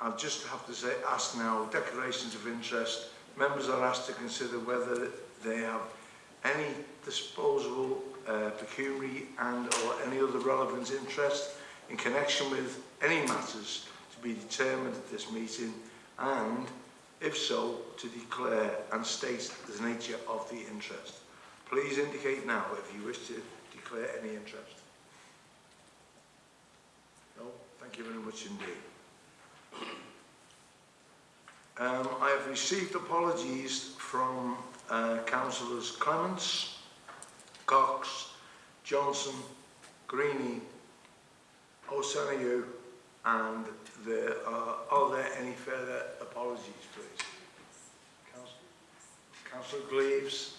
I'll just have to say, ask now, declarations of interest members are asked to consider whether they have any disposable uh, pecuniary and or any other relevant interest in connection with any matters to be determined at this meeting and if so to declare and state the nature of the interest please indicate now if you wish to declare any interest no thank you very much indeed um, I have received apologies from Councillors Clements, Cox, Johnson, Greeny, Osanayu, and there are, are there any further apologies, please? Councillor, Councillor Gleaves.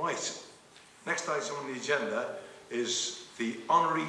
Right, next item on the agenda is the honorary